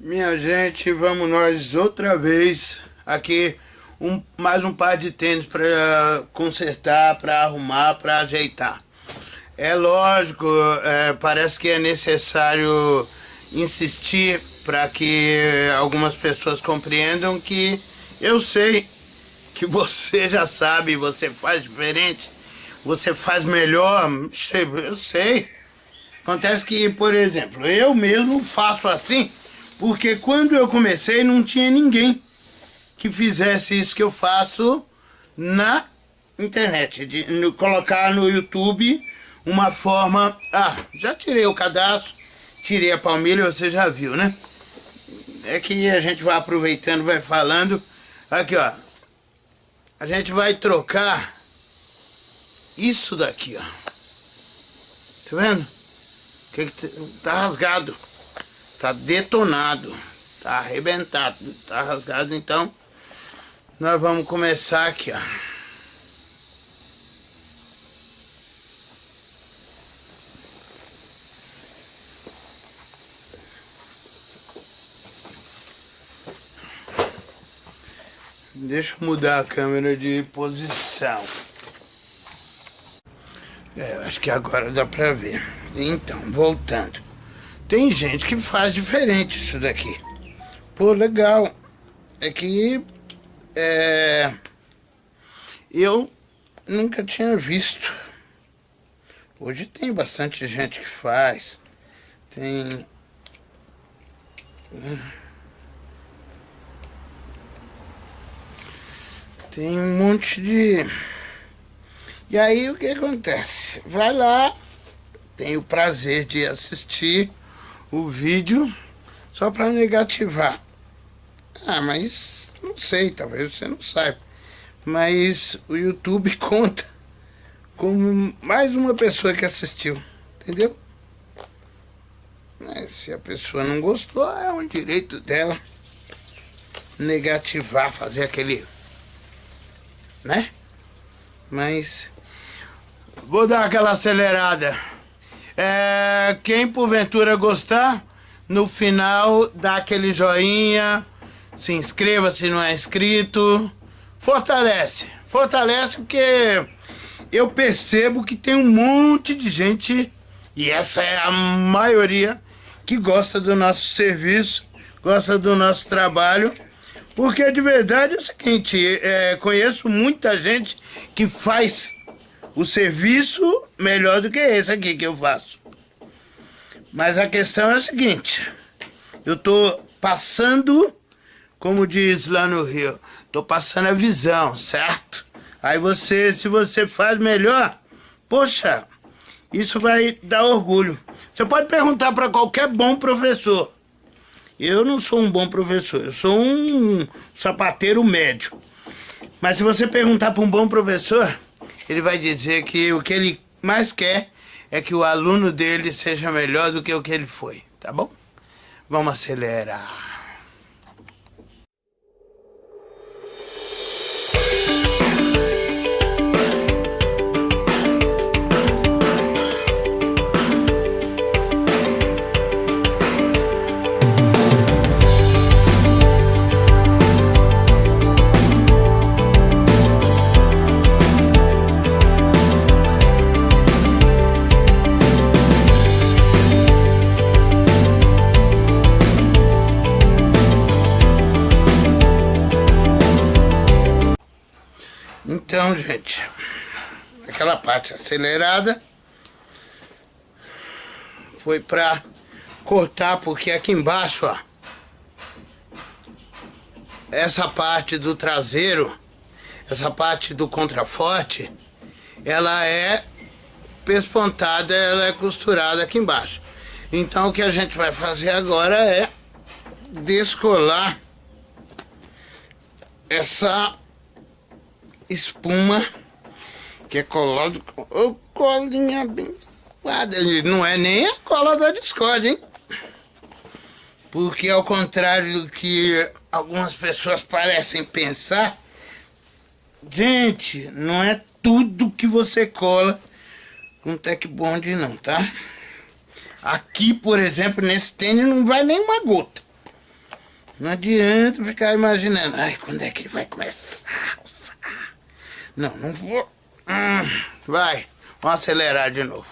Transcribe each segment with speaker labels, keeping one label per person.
Speaker 1: Minha gente, vamos nós outra vez aqui um, mais um par de tênis para consertar, para arrumar, para ajeitar. É lógico, é, parece que é necessário insistir para que algumas pessoas compreendam que eu sei que você já sabe, você faz diferente, você faz melhor, eu sei. Acontece que, por exemplo, eu mesmo faço assim, porque quando eu comecei não tinha ninguém que fizesse isso que eu faço na internet, de colocar no YouTube uma forma... Ah, já tirei o cadastro, tirei a palmilha, você já viu, né? É que a gente vai aproveitando, vai falando. Aqui, ó. A gente vai trocar isso daqui, ó. Tá vendo? Que que tá rasgado. Tá detonado. Tá arrebentado. Tá rasgado, então... Nós vamos começar aqui, ó. Deixa eu mudar a câmera de posição. É, acho que agora dá pra ver. Então, voltando. Tem gente que faz diferente isso daqui. Pô, legal. É que... É... Eu nunca tinha visto. Hoje tem bastante gente que faz. Tem... Tem um monte de... E aí o que acontece? Vai lá, tem o prazer de assistir o vídeo só para negativar. Ah, mas não sei, talvez você não saiba. Mas o YouTube conta como mais uma pessoa que assistiu, entendeu? Se a pessoa não gostou, é um direito dela negativar, fazer aquele... Né? Mas Vou dar aquela acelerada. É, quem porventura gostar, no final dá aquele joinha, se inscreva se não é inscrito. Fortalece, fortalece porque eu percebo que tem um monte de gente, e essa é a maioria, que gosta do nosso serviço, gosta do nosso trabalho. Porque de verdade é o seguinte, é, conheço muita gente que faz o serviço melhor do que esse aqui que eu faço. Mas a questão é a seguinte, eu tô passando, como diz lá no Rio, tô passando a visão, certo? Aí você, se você faz melhor, poxa, isso vai dar orgulho. Você pode perguntar para qualquer bom professor. Eu não sou um bom professor, eu sou um sapateiro médio. Mas se você perguntar para um bom professor, ele vai dizer que o que ele mais quer é que o aluno dele seja melhor do que o que ele foi, tá bom? Vamos acelerar. Então, gente, aquela parte acelerada foi pra cortar, porque aqui embaixo, ó, essa parte do traseiro, essa parte do contraforte, ela é pespontada, ela é costurada aqui embaixo. Então o que a gente vai fazer agora é descolar essa espuma que é colado com oh, colinha bem não é nem a cola da Discord, hein? Porque ao contrário do que algumas pessoas parecem pensar, gente, não é tudo que você cola com Tech Bond não, tá? Aqui, por exemplo, nesse tênis não vai nem uma gota. Não adianta ficar imaginando. Ai, quando é que ele vai começar a usar? Não, não vou. Hum, vai, vamos acelerar de novo.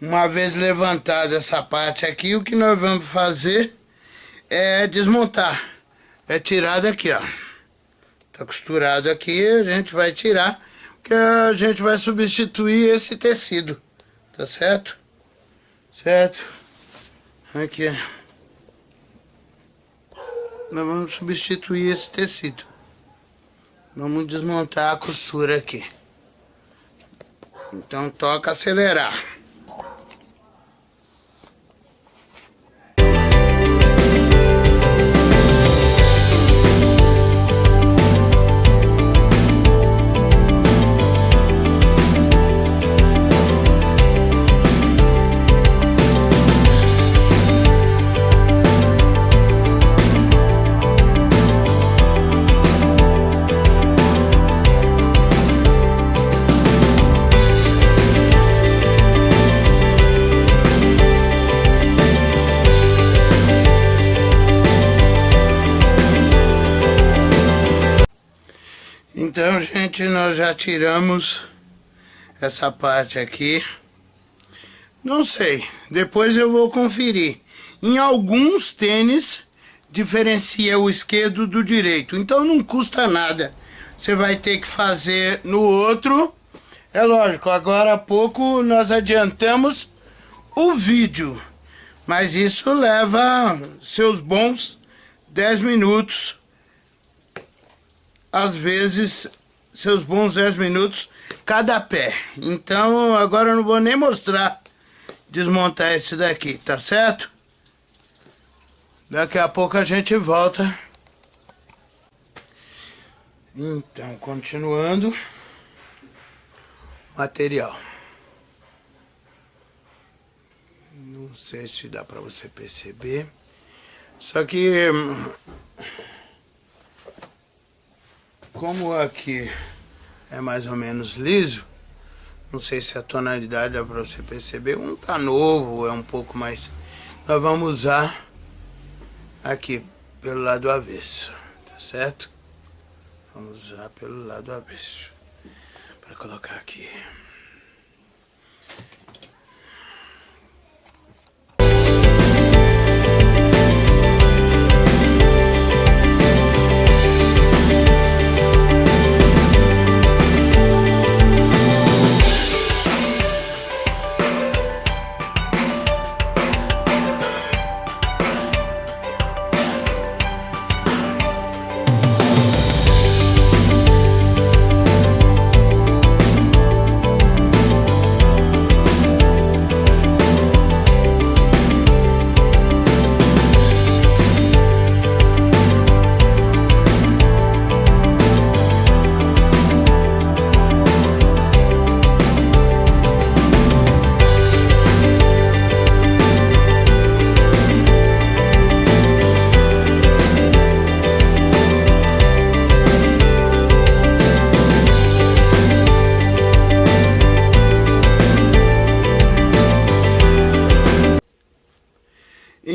Speaker 1: Uma vez levantada essa parte aqui, o que nós vamos fazer é desmontar. É tirar daqui, ó. Tá costurado aqui, a gente vai tirar, porque a gente vai substituir esse tecido. Tá certo? Certo? Aqui. Nós vamos substituir esse tecido. Vamos desmontar a costura aqui. Então toca acelerar. Nós já tiramos essa parte aqui. Não sei, depois eu vou conferir. Em alguns tênis, diferencia o esquerdo do direito. Então não custa nada. Você vai ter que fazer no outro. É lógico, agora há pouco nós adiantamos o vídeo. Mas isso leva seus bons 10 minutos às vezes, seus bons 10 minutos cada pé. Então, agora eu não vou nem mostrar desmontar esse daqui, tá certo? Daqui a pouco a gente volta. Então, continuando. Material. Não sei se dá pra você perceber. Só que hum, como aqui é mais ou menos liso, não sei se a tonalidade dá para você perceber, um tá novo, é um pouco mais... Nós vamos usar aqui pelo lado avesso, tá certo? Vamos usar pelo lado avesso, para colocar aqui.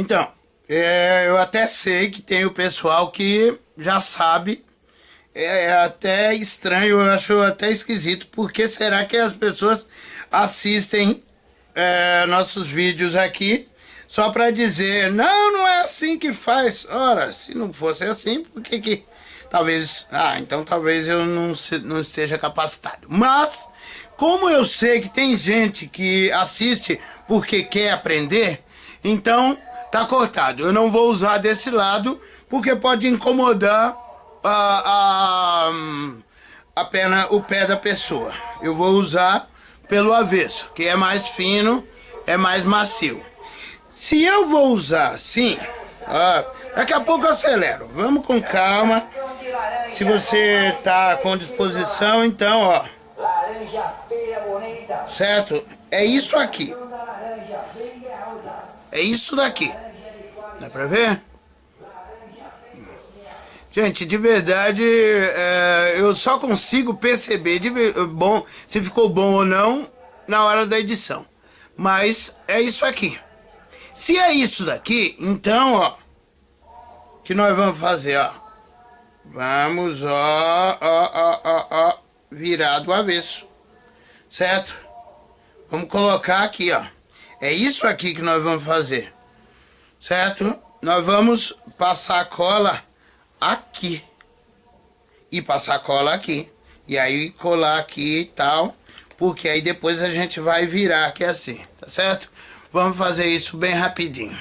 Speaker 1: Então, é, eu até sei que tem o pessoal que já sabe, é, é até estranho, eu acho até esquisito, porque será que as pessoas assistem é, nossos vídeos aqui só para dizer, não, não é assim que faz. Ora, se não fosse assim, por que que... Talvez, ah, então talvez eu não, se, não esteja capacitado. Mas, como eu sei que tem gente que assiste porque quer aprender, então tá cortado. Eu não vou usar desse lado, porque pode incomodar a, a, a perna, o pé da pessoa. Eu vou usar pelo avesso, que é mais fino, é mais macio. Se eu vou usar assim, daqui a pouco eu acelero. Vamos com calma. Se você tá com disposição, então, ó. Certo? É isso aqui. É isso daqui. Dá pra ver? Gente, de verdade, é, eu só consigo perceber de, bom, se ficou bom ou não na hora da edição. Mas é isso aqui. Se é isso daqui, então, ó, que nós vamos fazer, ó. Vamos, ó, ó, ó, ó, ó, virar do avesso, certo? Vamos colocar aqui, ó. É isso aqui que nós vamos fazer, certo? Nós vamos passar a cola aqui. E passar cola aqui. E aí colar aqui e tal. Porque aí depois a gente vai virar aqui assim, tá certo? Vamos fazer isso bem rapidinho.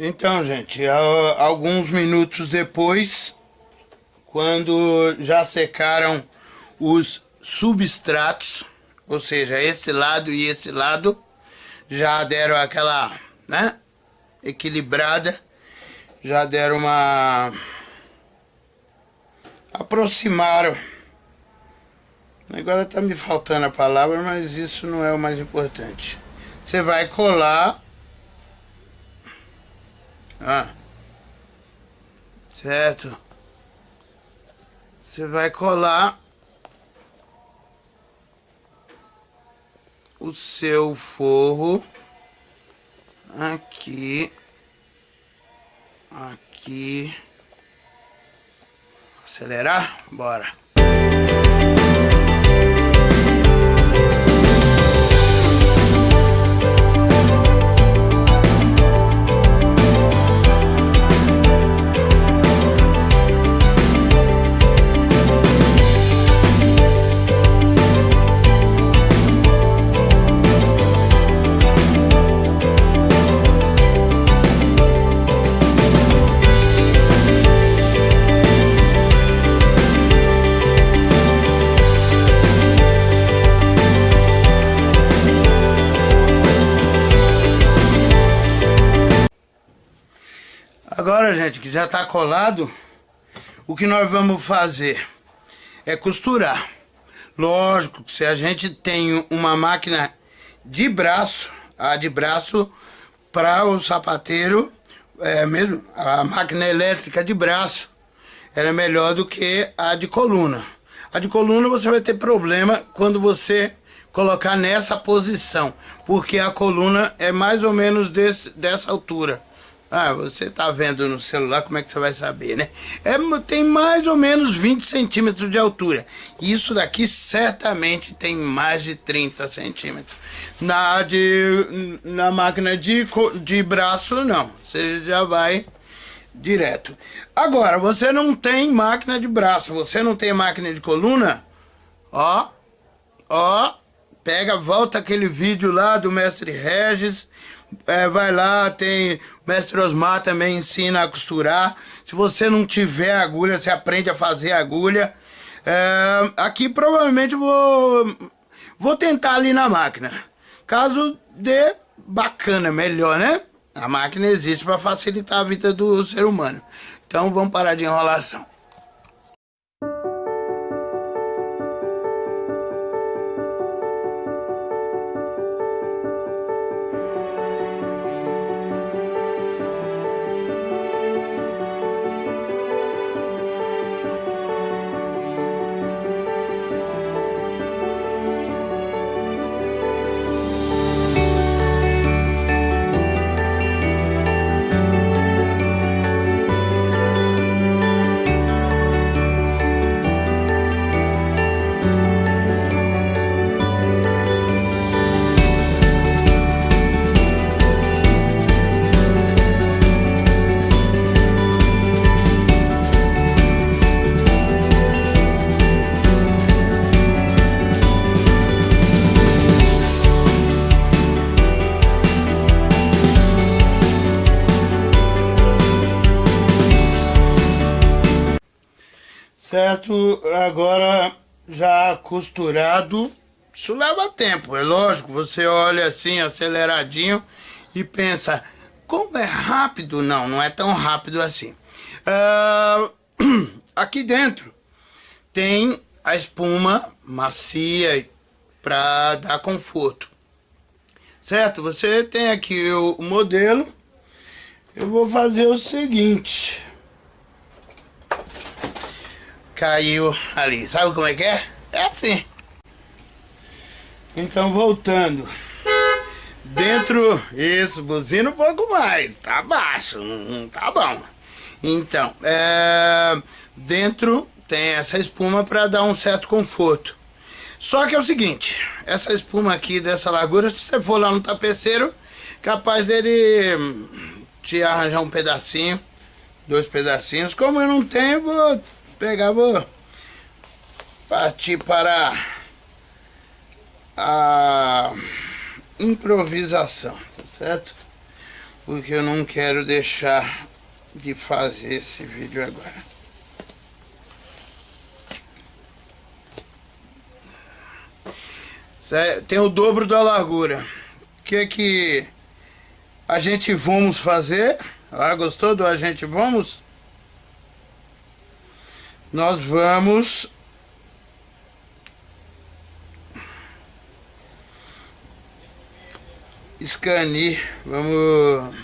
Speaker 1: Então, gente, alguns minutos depois, quando já secaram os substratos, ou seja, esse lado e esse lado, já deram aquela, né, equilibrada, já deram uma... aproximaram. Agora tá me faltando a palavra, mas isso não é o mais importante. Você vai colar ah. Certo. Você vai colar o seu forro aqui, aqui. Acelerar? Bora. Gente, que já está colado, o que nós vamos fazer é costurar. Lógico que se a gente tem uma máquina de braço, a de braço para o sapateiro, é mesmo, a máquina elétrica de braço, ela é melhor do que a de coluna. A de coluna você vai ter problema quando você colocar nessa posição, porque a coluna é mais ou menos desse, dessa altura. Ah, você tá vendo no celular, como é que você vai saber, né? É, tem mais ou menos 20 centímetros de altura. Isso daqui certamente tem mais de 30 centímetros. Na, de, na máquina de, de braço, não. Você já vai direto. Agora, você não tem máquina de braço, você não tem máquina de coluna, ó, ó, pega, volta aquele vídeo lá do mestre Regis, é, vai lá, tem o mestre Osmar também ensina a costurar. Se você não tiver agulha, você aprende a fazer agulha. É, aqui provavelmente vou, vou tentar ali na máquina. Caso dê, bacana, melhor, né? A máquina existe para facilitar a vida do ser humano. Então vamos parar de enrolação. Certo? Agora já costurado, isso leva tempo, é lógico. Você olha assim, aceleradinho e pensa, como é rápido? Não, não é tão rápido assim. Uh, aqui dentro tem a espuma macia para dar conforto. Certo? Você tem aqui o modelo. Eu vou fazer o seguinte. Caiu ali. Sabe como é que é? É assim. Então, voltando. Dentro, isso, buzina um pouco mais. Tá baixo, tá bom. Então, é, dentro tem essa espuma para dar um certo conforto. Só que é o seguinte, essa espuma aqui dessa largura, se você for lá no tapeceiro, capaz dele te arranjar um pedacinho, dois pedacinhos. Como eu não tenho, vou pegar, vou partir para a improvisação, tá certo? Porque eu não quero deixar de fazer esse vídeo agora. Tem o dobro da largura. O que é que a gente vamos fazer? Ah, gostou do a gente vamos? Nós vamos escanear, vamos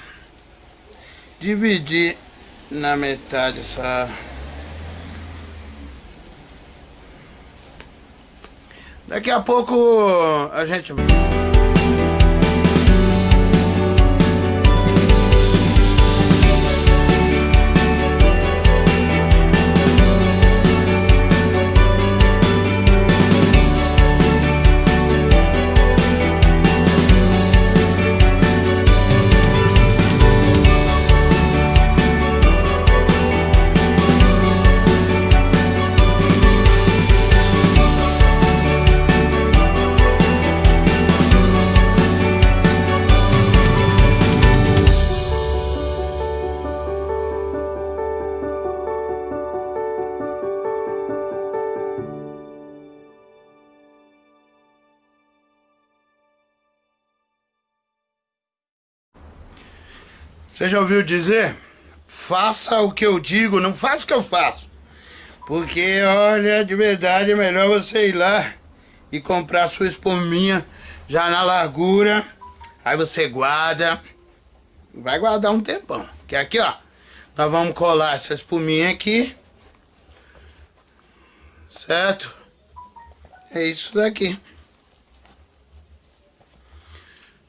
Speaker 1: dividir na metade essa Daqui a pouco a gente... Você já ouviu dizer? Faça o que eu digo, não faça o que eu faço. Porque, olha, de verdade é melhor você ir lá e comprar sua espuminha já na largura. Aí você guarda. Vai guardar um tempão. Que aqui, ó, nós vamos colar essa espuminha aqui. Certo? É isso daqui.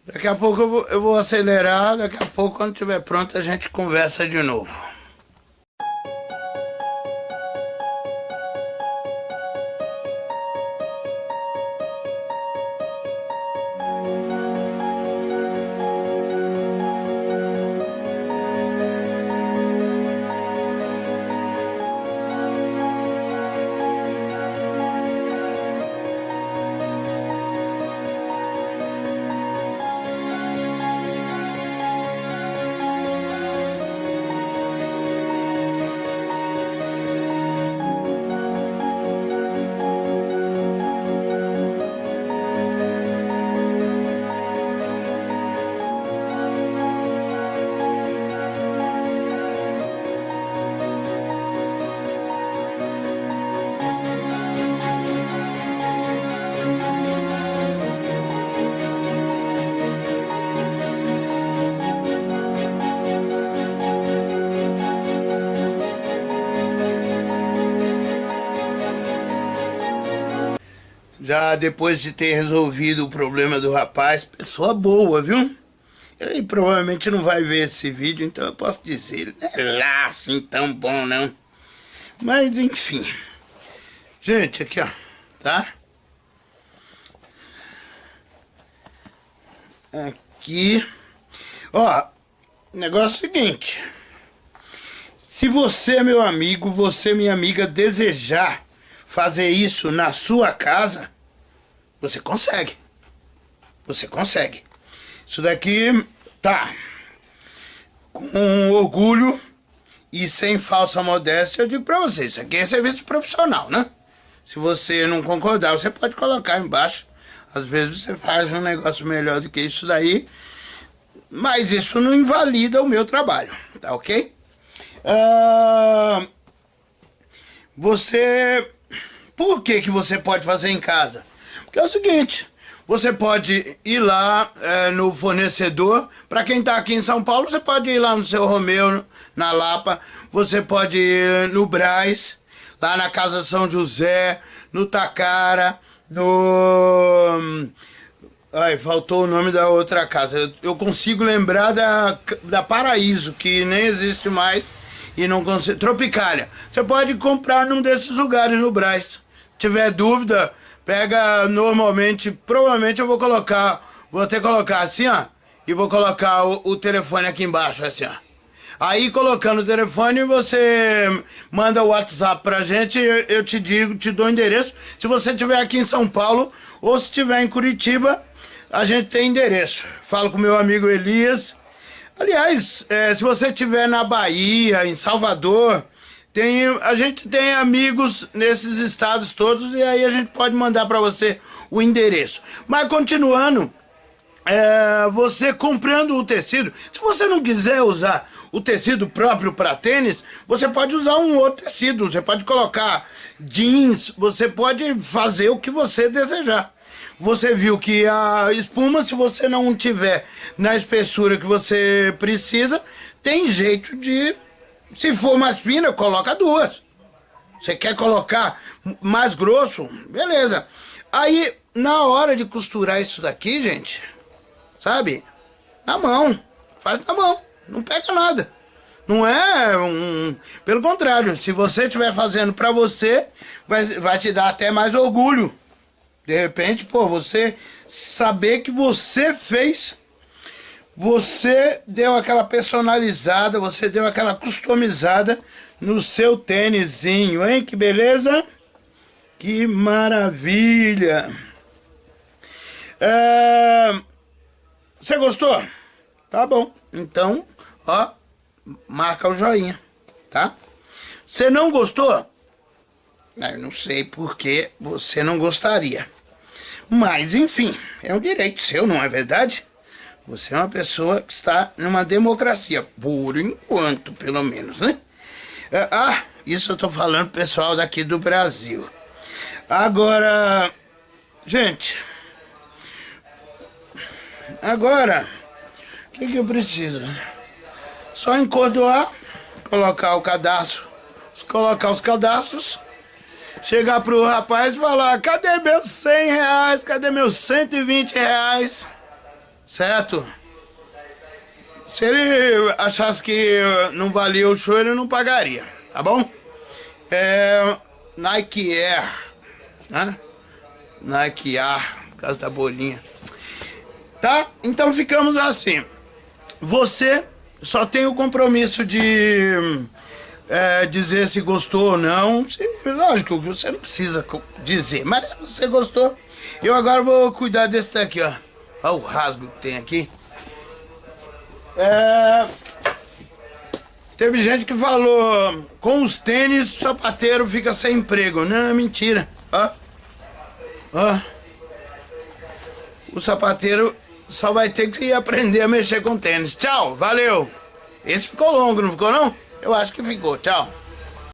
Speaker 1: Daqui a pouco eu vou, eu vou acelerar, daqui a pouco quando estiver pronto a gente conversa de novo. Já depois de ter resolvido o problema do rapaz, pessoa boa, viu? Ele provavelmente não vai ver esse vídeo, então eu posso dizer, não é lá assim tão bom não. Mas enfim. Gente, aqui ó, tá? Aqui. Ó, negócio é o seguinte. Se você, meu amigo, você, minha amiga, desejar fazer isso na sua casa, você consegue. Você consegue. Isso daqui tá com orgulho E sem falsa modéstia, eu digo pra você, isso aqui é serviço profissional, né? Se você não concordar, você pode colocar embaixo. Às vezes você faz um negócio melhor do que isso daí, mas isso não invalida o meu trabalho, tá ok? Uh, você... Por que que você pode fazer em casa? Porque é o seguinte, você pode ir lá é, no fornecedor. Para quem está aqui em São Paulo, você pode ir lá no seu Romeu, na Lapa. Você pode ir no Braz, lá na Casa São José, no Tacara, no... Ai, faltou o nome da outra casa. Eu consigo lembrar da, da Paraíso, que nem existe mais e não consigo... Tropicália. Você pode comprar num desses lugares no Braz. Se tiver dúvida, pega normalmente, provavelmente eu vou colocar, vou até colocar assim, ó, e vou colocar o, o telefone aqui embaixo, assim, ó. Aí colocando o telefone, você manda o WhatsApp pra gente, eu, te digo, te dou o endereço. Se você estiver aqui em São Paulo ou se estiver em Curitiba, a gente tem endereço. Falo com meu amigo Elias. Aliás, é, se você estiver na Bahia, em Salvador, tem, a gente tem amigos nesses estados todos e aí a gente pode mandar para você o endereço. Mas continuando, é, você comprando o tecido, se você não quiser usar o tecido próprio para tênis, você pode usar um outro tecido, você pode colocar jeans, você pode fazer o que você desejar. Você viu que a espuma, se você não tiver na espessura que você precisa, tem jeito de se for mais fina, coloca duas. Você quer colocar mais grosso? Beleza. Aí, na hora de costurar isso daqui, gente, sabe? Na mão. Faz na mão. Não pega nada. Não é um... Pelo contrário, se você estiver fazendo pra você, vai, vai te dar até mais orgulho. De repente, pô, você saber que você fez você deu aquela personalizada, você deu aquela customizada no seu tênisinho, hein? Que beleza? Que maravilha! É... Você gostou? Tá bom. Então, ó, marca o joinha, tá? Você não gostou? Eu não sei porque você não gostaria. Mas, enfim, é um direito seu, não é verdade? Você é uma pessoa que está numa democracia, por enquanto, pelo menos, né? É, ah, isso eu tô falando pessoal daqui do Brasil. Agora, gente, agora, o que, que eu preciso? Só encordoar, colocar o cadastro, colocar os cadastros, chegar pro rapaz e falar, cadê meus 100 reais, cadê meus 120 reais? Certo? Se ele achasse que não valia o show, ele não pagaria, tá bom? É, Nike Air, né? Nike Air, por causa da bolinha. Tá? Então ficamos assim. Você só tem o compromisso de é, dizer se gostou ou não. Se, lógico você não precisa dizer, mas se você gostou, eu agora vou cuidar desse daqui, ó. Olha o rasgo que tem aqui. É... Teve gente que falou, com os tênis, o sapateiro fica sem emprego. Não, é mentira. Ó. Ó. O sapateiro só vai ter que aprender a mexer com tênis. Tchau, valeu. Esse ficou longo, não ficou não? Eu acho que ficou. Tchau.